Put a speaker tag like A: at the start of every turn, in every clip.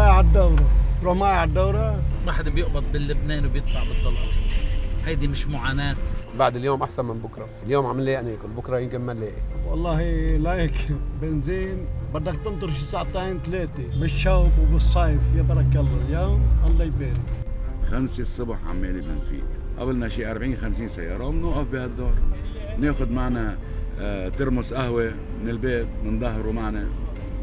A: رايح على الدورة. تروح معي على الدورة.
B: ما حدا بيقبض باللبنان وبيدفع بالدولار. هيدي مش معاناة.
C: بعد اليوم أحسن من بكرة. اليوم عم نلاقي ناكل بكرة يمكن ما نلاقي
A: والله لايك بنزين بدك تنطر شي ساعتين ثلاثة. بالشوب وبالصيف. يا برك الله. اليوم الله يبارك.
D: خمسة الصبح عمالي بنفيق. قبلنا شي 40 50 سيارة. وبنوقف بهالدور. ناخد معنا آه، ترمس قهوة من البيت من ظهره معنا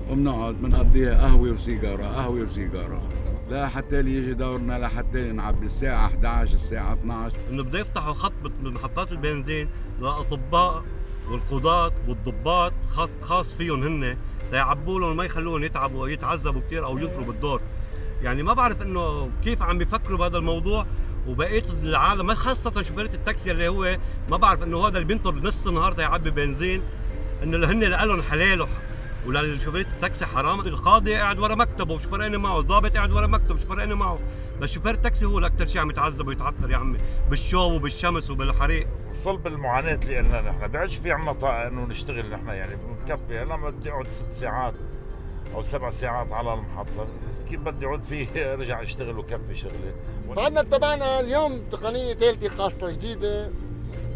D: وبنقعد بنقضيها قهوة وسيجارة قهوة وسيجارة. لا حتى لي يجي دورنا لحتى نعبي الساعة 11 الساعة 12
E: إنه بده يفتحوا خط من محطات البنزين للأطباء والقضاة والضباط خط خاص فيهم هن ليعبوا لهم ما يخلوهم يتعبوا يتعذبوا كثير أو ينطروا بالدور يعني ما بعرف إنه كيف عم بيفكروا بهذا الموضوع وبقيه العالم خاصة شوفيرة التاكسي اللي هو ما بعرف إنه هذا اللي بينطر نص النهار يعبي بنزين إنه هن لهم حلال وللشوفيرة التاكسي حرام. القاضي قاعد ورا مكتبه مش فارقني معه. الضابط قاعد ورا مكتبه مش فارقني معه. بس شوفير التاكسي هو اللي أكثر شيء عم يتعذب ويتعثر يا عمي. بالشوب وبالشمس وبالحريق.
F: صلب المعاناة اللي قلنا نحن. بيعدش في عنا طاقة إنه نشتغل نحن. يعني بنكفي. هلا ما بدي أقعد ست ساعات أو سبع ساعات على المحطة. كيف بدي أقعد فيه؟ أرجع أشتغل وكفي شغلي.
G: فعندنا اتبعنا اليوم تقنية ثالثة خاصة جديدة.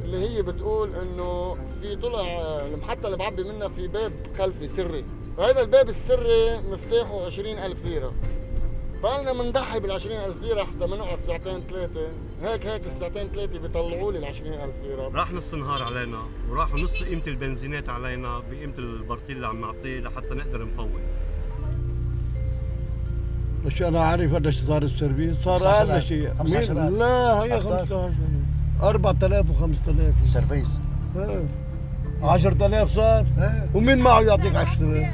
G: اللي هي بتقول إنه في طلع المحطة اللي بعبي منها في باب خلفي سري وهذا الباب السري مفتاحه 20000 ليرة فقلنا بنضحي بال 20000 ليرة حتى ما نقعد ساعتين ثلاثة هيك هيك الساعتين ثلاثة بيطلعوا لي ال 20000 ليرة
E: راح نص النهار علينا وراحوا نص قيمة البنزينات علينا بقيمة البرتيل اللي عم نعطيه لحتى نقدر نفوت
A: مش أنا عارف قديش صار السيرفيس صار
H: 15,000.
A: أقل شيء
H: 15,000.
A: مين- لا هي
H: أكتر.
A: 15 4000 و5000
H: سيرفيس.
A: 10000 صار؟ ومين معه يعطيك 10000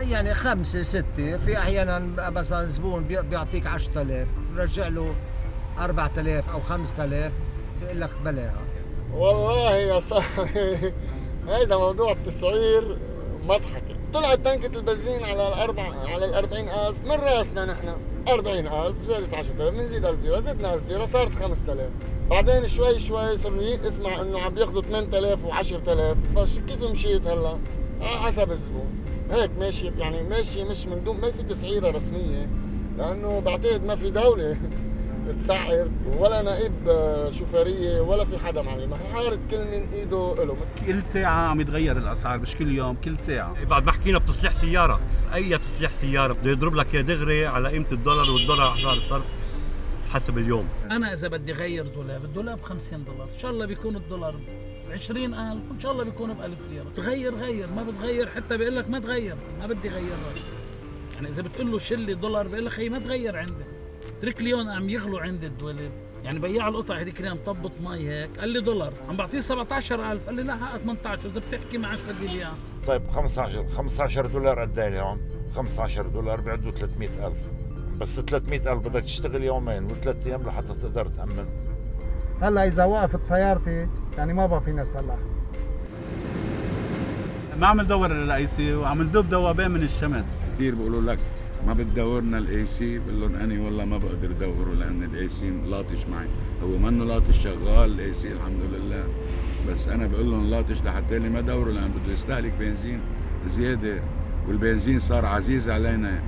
H: يعني خمسة ستة. في أحيانا مثلا زبون بي- بيعطيك 10000 رجع له 4000 أو 5000 بيقول لك بلاها.
G: والله يا صاحبي هيدا موضوع التسعير مضحكة. طلعت تنكة البنزين على الأربع على ال 40000 من رأسنا نحن؟ 40000 زادت 10000 بنزيد 1000 ليرة زدنا 1000 ليرة صارت 5000 بعدين شوي شوي صرنا اسمع إنه عم بياخذوا 8000 و10000 فش كيف مشيت هلا؟ على حسب الزبون. هيك ماشي يعني ماشي مش من دون ما في تسعيرة رسمية. لأنه بعتقد ما في دولة. تسعر ولا نائب آه، شوفيرية ولا في حدا معي. ما حارة كل من إيده له
I: كل ساعة عم يتغير الأسعار مش كل يوم كل ساعة.
E: بعد ما حكينا بتصليح سيارة. أي تصليح سيارة بده يضرب لك يا دغري على قيمة الدولار والدولار أحجار صرف حسب اليوم.
B: أنا إذا بدي غير دولاب الدولاب ب 50 دولار. إن شاء الله بيكون الدولار ب 20000 وإن شاء الله بيكون ب 1000 ليرة. تغير غير. ما بتغير حتى بيقول لك ما تغير. ما بدي غير يعني إذا بتقول له شيل لي دولار بيقول لك خي ما تغير عندي اترك لي اليوم عم يغلوا عندي الدولاب يعني بياع القطع هذيك اليوم طبط مي هيك. قال لي دولار. عم بعطيه 17000 قال لي لا حق 18 واذا بتحكي معاش بدي لي اياه
F: طيب 15 15 دولار قد إيه اليوم؟ 15 دولار بيعدوا 300000 بس 300000 بدك تشتغل يومين وثلاث أيام لحتى تقدر تأمن.
J: هلا إذا وقفت سيارتي يعني ما بقى فينا نصلح
I: ما عم ندور ال AC؟ وعم ندوب دوبان من الشمس.
D: كثير بيقولوا لك ما بتدورنا ال AC بقول لهم أني والله ما بقدر أدوره لأن ال AC لاطش معي. هو منه لاطش شغال ال AC الحمد لله. بس أنا بقول لهم لاطش لحتى لي ما دوره لأن بده يستهلك بنزين زيادة والبنزين صار عزيز علينا.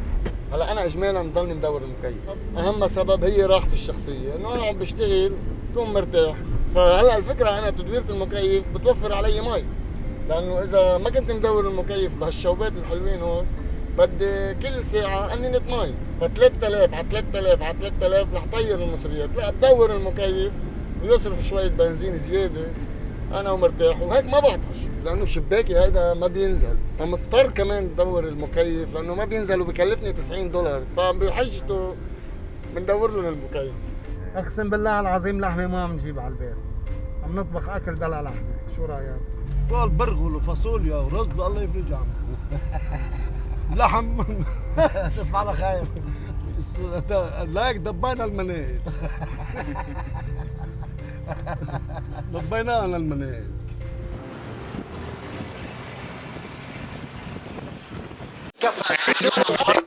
G: هلا أنا اجمالا بضلني مدور المكيف. أهم سبب هي راحتي الشخصية. إنه أنا عم بشتغل بكون مرتاح. فهلا الفكرة أنا تدويرة المكيف بتوفر علي مي. لأنه إذا ما كنت مدور المكيف بهالشوبات الحلوين هون بدي كل ساعة أنينة مي ف 3000 على 3000 على 3000 رح طير المصريات. لا بدور المكيف ويصرف شوية بنزين زيادة. أنا ومرتاح وهيك ما بعطش لأنه شباكي هيدا ما بينزل. فمضطر كمان دور المكيف لأنه ما بينزل وبكلفني 90 دولار. فبحجته بندور لهم المكيف.
J: أقسم بالله العظيم لحمة ما عم نجيب على البيت. عم نطبخ أكل بلا لحمة. شو رأيك؟
A: قال برغل وفاصوليا ورز الله يفرج عنه لحم.
H: تصبح على خير
A: لايك دبينا المنايل دبيناها على المنايل
G: كفى